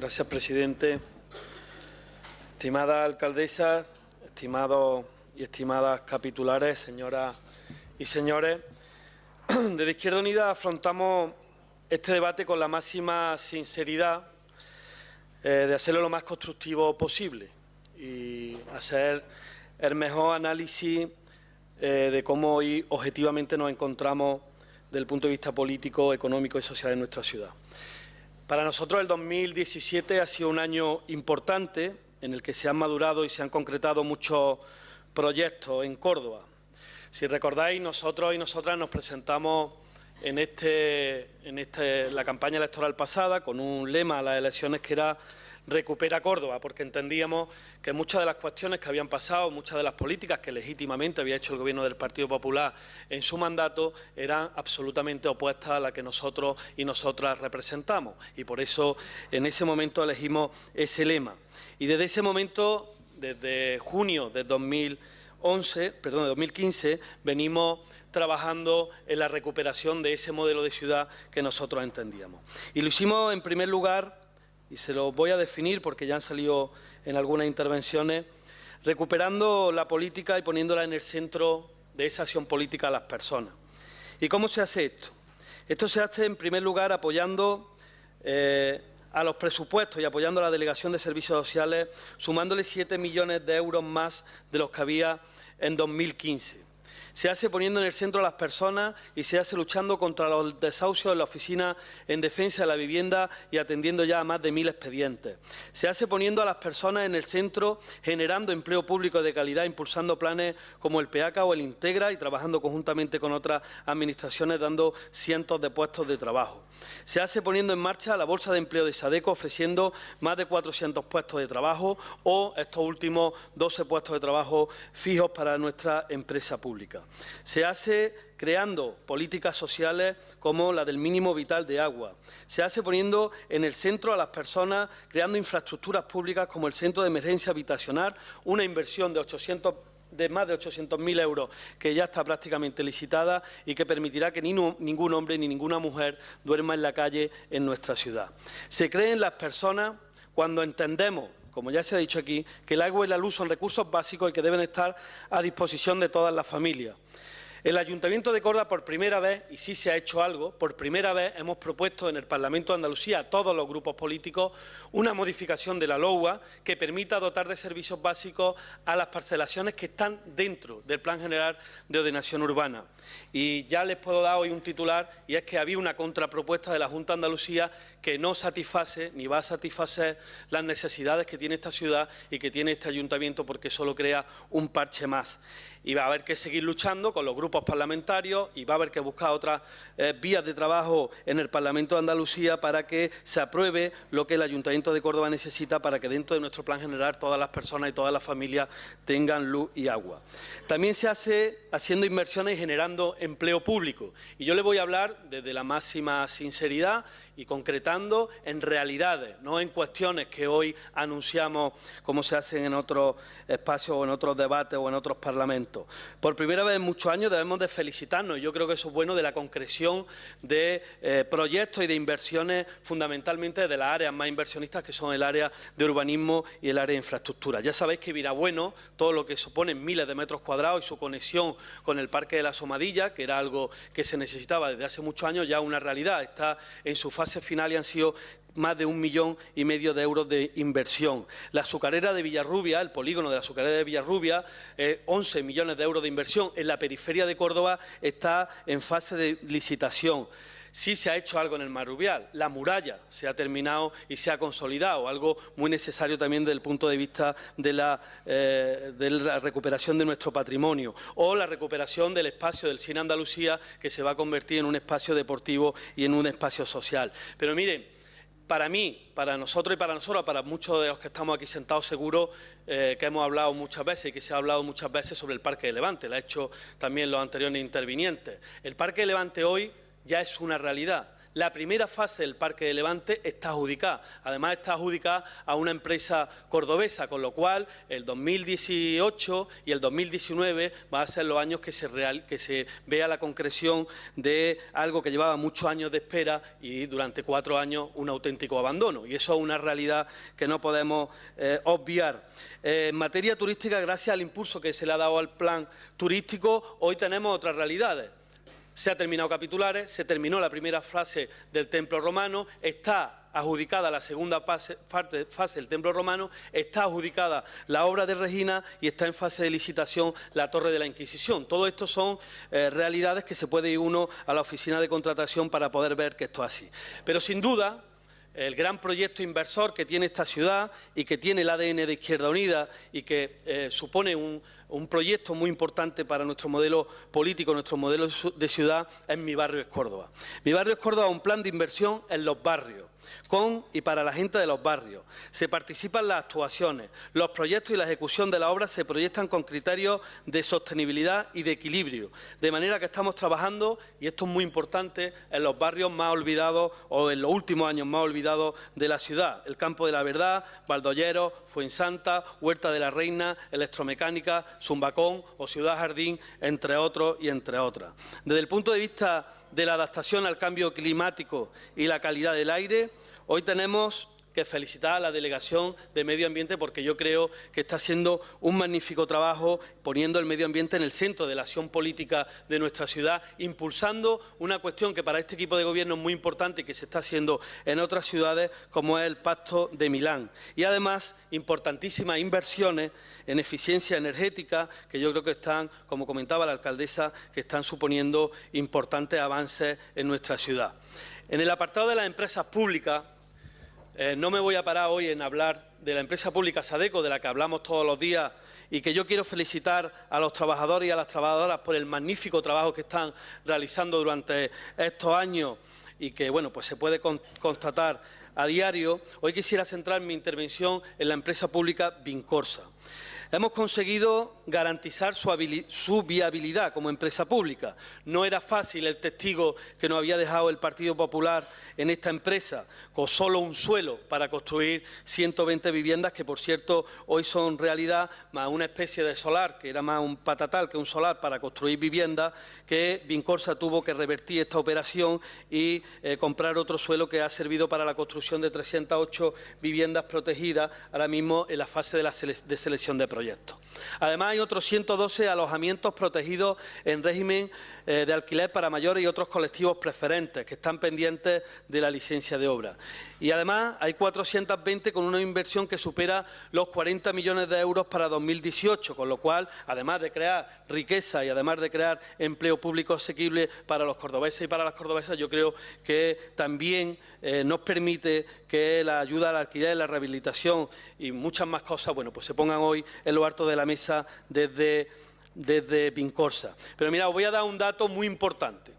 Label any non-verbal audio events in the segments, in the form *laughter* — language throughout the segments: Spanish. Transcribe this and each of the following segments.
Gracias, presidente. Estimada alcaldesa, estimados y estimadas capitulares, señoras y señores, *clears throat* desde Izquierda Unida afrontamos este debate con la máxima sinceridad eh, de hacerlo lo más constructivo posible y hacer el mejor análisis eh, de cómo hoy objetivamente nos encontramos desde el punto de vista político, económico y social en nuestra ciudad. Para nosotros el 2017 ha sido un año importante en el que se han madurado y se han concretado muchos proyectos en Córdoba. Si recordáis, nosotros y nosotras nos presentamos en, este, en este, la campaña electoral pasada con un lema a las elecciones que era recupera Córdoba, porque entendíamos que muchas de las cuestiones que habían pasado, muchas de las políticas que legítimamente había hecho el Gobierno del Partido Popular en su mandato, eran absolutamente opuestas a las que nosotros y nosotras representamos. Y por eso en ese momento elegimos ese lema. Y desde ese momento, desde junio de 2011, perdón, de 2015, venimos trabajando en la recuperación de ese modelo de ciudad que nosotros entendíamos. Y lo hicimos en primer lugar y se lo voy a definir porque ya han salido en algunas intervenciones, recuperando la política y poniéndola en el centro de esa acción política a las personas. ¿Y cómo se hace esto? Esto se hace, en primer lugar, apoyando eh, a los presupuestos y apoyando a la Delegación de Servicios Sociales, sumándole 7 millones de euros más de los que había en 2015 se hace poniendo en el centro a las personas y se hace luchando contra los desahucios en la Oficina en Defensa de la Vivienda y atendiendo ya a más de mil expedientes. Se hace poniendo a las personas en el centro, generando empleo público de calidad, impulsando planes como el PEACA o el Integra y trabajando conjuntamente con otras administraciones, dando cientos de puestos de trabajo. Se hace poniendo en marcha la Bolsa de Empleo de Sadeco, ofreciendo más de 400 puestos de trabajo o estos últimos 12 puestos de trabajo fijos para nuestra empresa pública. Se hace creando políticas sociales como la del mínimo vital de agua. Se hace poniendo en el centro a las personas, creando infraestructuras públicas como el Centro de Emergencia Habitacional, una inversión de 800 de más de 800.000 euros que ya está prácticamente licitada y que permitirá que ni ningún hombre ni ninguna mujer duerma en la calle en nuestra ciudad. Se creen las personas cuando entendemos como ya se ha dicho aquí, que el agua y la luz son recursos básicos y que deben estar a disposición de todas las familias. El Ayuntamiento de Córdoba, por primera vez, y sí se ha hecho algo, por primera vez hemos propuesto en el Parlamento de Andalucía a todos los grupos políticos una modificación de la LOUA que permita dotar de servicios básicos a las parcelaciones que están dentro del Plan General de Ordenación Urbana. Y ya les puedo dar hoy un titular, y es que había una contrapropuesta de la Junta de Andalucía que no satisface ni va a satisfacer las necesidades que tiene esta ciudad y que tiene este ayuntamiento porque solo crea un parche más y va a haber que seguir luchando con los grupos parlamentarios y va a haber que buscar otras eh, vías de trabajo en el Parlamento de Andalucía para que se apruebe lo que el Ayuntamiento de Córdoba necesita para que dentro de nuestro plan general todas las personas y todas las familias tengan luz y agua. También se hace haciendo inversiones y generando empleo público. Y yo le voy a hablar desde la máxima sinceridad y concretando en realidades, no en cuestiones que hoy anunciamos como se hacen en otros espacios o en otros debates o en otros parlamentos. Por primera vez en muchos años debemos de felicitarnos, yo creo que eso es bueno, de la concreción de eh, proyectos y de inversiones fundamentalmente de las áreas más inversionistas que son el área de urbanismo y el área de infraestructura. Ya sabéis que Virabueno, todo lo que supone miles de metros cuadrados y su conexión con el Parque de la Somadilla, que era algo que se necesitaba desde hace muchos años, ya una realidad, está en su fase final y han sido más de un millón y medio de euros de inversión. La azucarera de Villarrubia, el polígono de la azucarera de Villarrubia, 11 eh, millones de euros de inversión. En la periferia de Córdoba está en fase de licitación. Sí se ha hecho algo en el Marrubial. La muralla se ha terminado y se ha consolidado, algo muy necesario también desde el punto de vista de la, eh, de la recuperación de nuestro patrimonio. O la recuperación del espacio del Cine Andalucía, que se va a convertir en un espacio deportivo y en un espacio social. Pero miren, para mí, para nosotros y para nosotros, para muchos de los que estamos aquí sentados, seguro eh, que hemos hablado muchas veces y que se ha hablado muchas veces sobre el Parque de Levante, lo ha hecho también los anteriores intervinientes. El Parque de Levante hoy ya es una realidad. la primera fase del Parque de Levante está adjudicada. Además, está adjudicada a una empresa cordobesa, con lo cual el 2018 y el 2019 van a ser los años que se, vea la concreción de algo que llevaba muchos años de espera y durante cuatro años un auténtico abandono. Y eso es una realidad que no podemos eh, obviar. Eh, en materia turística, gracias al impulso que se le ha dado al plan turístico, hoy tenemos otras realidades se ha terminado capitulares, se terminó la primera fase del templo romano, está adjudicada la segunda fase, del templo romano, está adjudicada la obra de Regina y está en fase de licitación la torre de la Inquisición. Todo esto son eh, realidades que se puede ir uno a la oficina de contratación para poder ver que esto es así. Pero sin duda, el gran proyecto inversor que tiene esta ciudad y que tiene el ADN de Izquierda Unida y que eh, supone un, un proyecto muy importante para nuestro modelo político, nuestro modelo de ciudad, es Mi Barrio es Córdoba. Mi Barrio es Córdoba es un plan de inversión en los barrios, con y para la gente de los barrios. Se participan las actuaciones, los proyectos y la ejecución de la obra se proyectan con criterios de sostenibilidad y de equilibrio, de manera que estamos trabajando, y esto es muy importante, en los barrios más olvidados o en los últimos años más olvidados de la ciudad, el Campo de la Verdad, Valdollero, Fuensanta, Huerta de la Reina, Electromecánica, Zumbacón o Ciudad Jardín, entre otros y entre otras. Desde el punto de vista de la adaptación al cambio climático y la calidad del aire, hoy tenemos que felicitar a la Delegación de Medio Ambiente porque yo creo que está haciendo un magnífico trabajo poniendo el medio ambiente en el centro de la acción política de nuestra ciudad, impulsando una cuestión que para este equipo de gobierno es muy importante y que se está haciendo en otras ciudades como es el Pacto de Milán. Y además, importantísimas inversiones en eficiencia energética que yo creo que están, como comentaba la alcaldesa, que están suponiendo importantes avances en nuestra ciudad. En el apartado de las empresas públicas, eh, no me voy a parar hoy en hablar de la empresa pública Sadeco, de la que hablamos todos los días y que yo quiero felicitar a los trabajadores y a las trabajadoras por el magnífico trabajo que están realizando durante estos años y que bueno, pues se puede constatar a diario. Hoy quisiera centrar mi intervención en la empresa pública Vincorsa. Hemos conseguido garantizar su, viabilidad como empresa pública. No era fácil el testigo que nos había dejado el Partido Popular en esta empresa, con solo un suelo para construir 120 viviendas, que por cierto hoy son realidad, más una especie de solar, que era más un patatal que un solar para construir viviendas, que Vincorsa tuvo que revertir esta operación y eh, comprar otro suelo que ha servido para la construcción de 308 viviendas protegidas, ahora mismo en la fase de, la selección de proyectos. Además, hay otros 112 alojamientos protegidos en régimen eh, de alquiler para mayores y otros colectivos preferentes que están pendientes de la licencia de obra. Y además hay 420 con una inversión que supera los 40 millones de euros para 2018, con lo cual, además de crear riqueza y además de crear empleo público asequible para los cordobeses y para las cordobesas, yo creo que también eh, nos permite que la ayuda al alquiler, la rehabilitación y muchas más cosas, bueno, pues se pongan hoy en lo alto de la mesa desde, desde Pincorsa. Pero mira, os voy a dar un dato muy importante.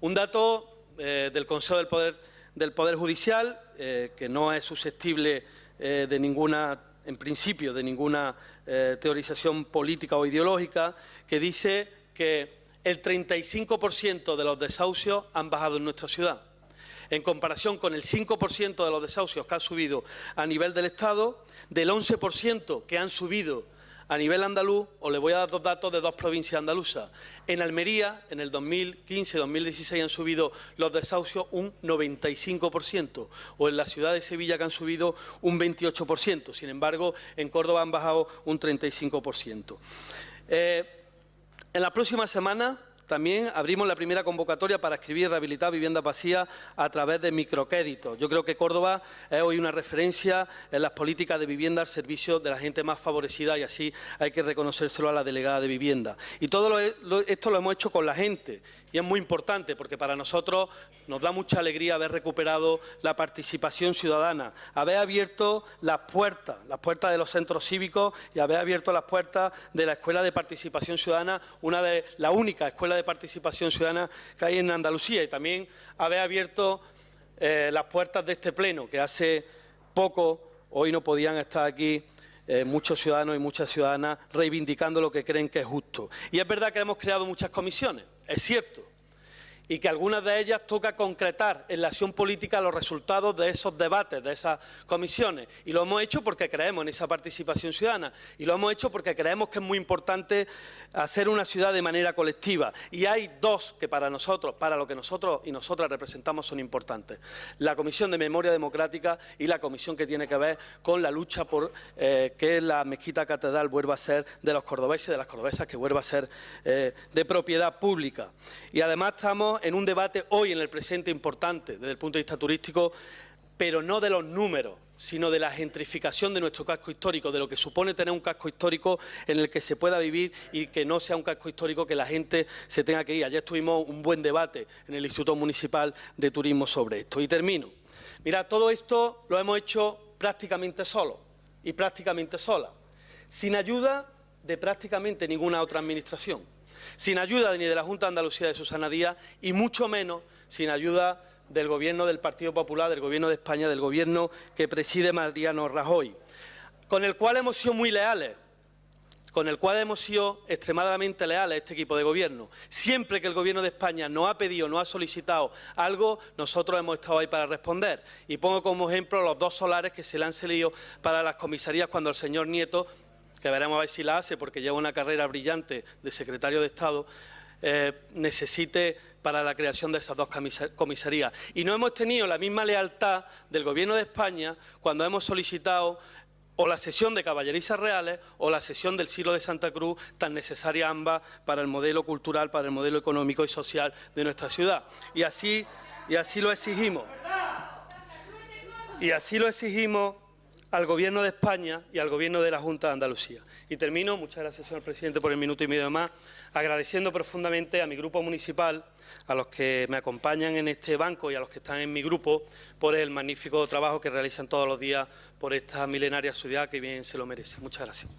Un dato eh, del Consejo del Poder, Judicial, eh, que no es susceptible eh, de ninguna, en principio, de ninguna teorización política o ideológica, que dice que el 35% de los desahucios han bajado en nuestra ciudad en comparación con el 5% de los desahucios que han subido a nivel del Estado, del 11% que han subido a nivel andaluz, os le voy a dar dos datos de dos provincias andaluzas. En Almería, en el 2015-2016 han subido los desahucios un 95%, o en la ciudad de Sevilla que han subido un 28%. Sin embargo, en Córdoba han bajado un 35%. Eh, en la próxima semana también abrimos la primera convocatoria para escribir y rehabilitar vivienda vacía a través de microcréditos. Yo creo que Córdoba es hoy una referencia en las políticas de vivienda al servicio de la gente más favorecida y así hay que reconocérselo a la delegada de vivienda. Y todo esto lo hemos hecho con la gente y es muy importante porque para nosotros nos da mucha alegría haber recuperado la participación ciudadana, haber abierto las puertas, las puertas de los centros cívicos y haber abierto las puertas de la Escuela de Participación Ciudadana, una de la única escuela de participación ciudadana que hay en Andalucía y también haber abierto eh, las puertas de este pleno, que hace poco, hoy no podían estar aquí eh, muchos ciudadanos y muchas ciudadanas reivindicando lo que creen que es justo. Y es verdad que hemos creado muchas comisiones, es cierto. Y que algunas de ellas toca concretar en la acción política los resultados de esos debates, de esas comisiones. Y lo hemos hecho porque creemos en esa participación ciudadana y lo hemos hecho porque creemos que es muy importante hacer una ciudad de manera colectiva. Y hay dos que para nosotros, para lo que nosotros y nosotras representamos son importantes. La Comisión de Memoria Democrática y la comisión que tiene que ver con la lucha por eh, que la mezquita catedral vuelva a ser de los cordobeses y de las cordobesas, que vuelva a ser eh, de propiedad pública. Y además en un debate hoy en el presente importante desde el punto de vista turístico, pero no de los números, sino de la gentrificación de nuestro casco histórico, de lo que supone tener un casco histórico en el que se pueda vivir y que no sea un casco histórico que la gente se tenga que ir. Ayer tuvimos un buen debate en el Instituto Municipal de Turismo sobre esto. Y termino. Mira, todo esto lo hemos hecho prácticamente solo y prácticamente sola, sin ayuda de prácticamente ninguna otra administración sin ayuda ni de la Junta de Andalucía de Susana Díaz y mucho menos sin ayuda del Gobierno del Partido Popular, del Gobierno de España, del Gobierno que preside Mariano Rajoy, con el cual hemos sido muy leales, con el cual hemos sido extremadamente leales a este equipo de gobierno. Siempre que el Gobierno de España nos ha pedido, nos ha solicitado algo, nosotros hemos estado ahí para responder. Y pongo como ejemplo los dos solares que se le han cedido para las comisarías cuando el señor Nieto que veremos a ver si la hace porque lleva una carrera brillante de secretario de Estado, eh, necesite para la creación de esas dos comisarías. Y no hemos tenido la misma lealtad del Gobierno de España cuando hemos solicitado o la sesión de caballerizas reales o la sesión del Silo de Santa Cruz, tan necesaria ambas para el modelo cultural, para el modelo económico y social de nuestra ciudad. Y así, y así lo exigimos. Y así lo exigimos al Gobierno de España y al Gobierno de la Junta de Andalucía. Y termino, muchas gracias, señor presidente, por el minuto y medio más, agradeciendo profundamente a mi grupo municipal, a los que me acompañan en este banco y a los que están en mi grupo, por el magnífico trabajo que realizan todos los días por esta milenaria ciudad que bien se lo merece. Muchas gracias.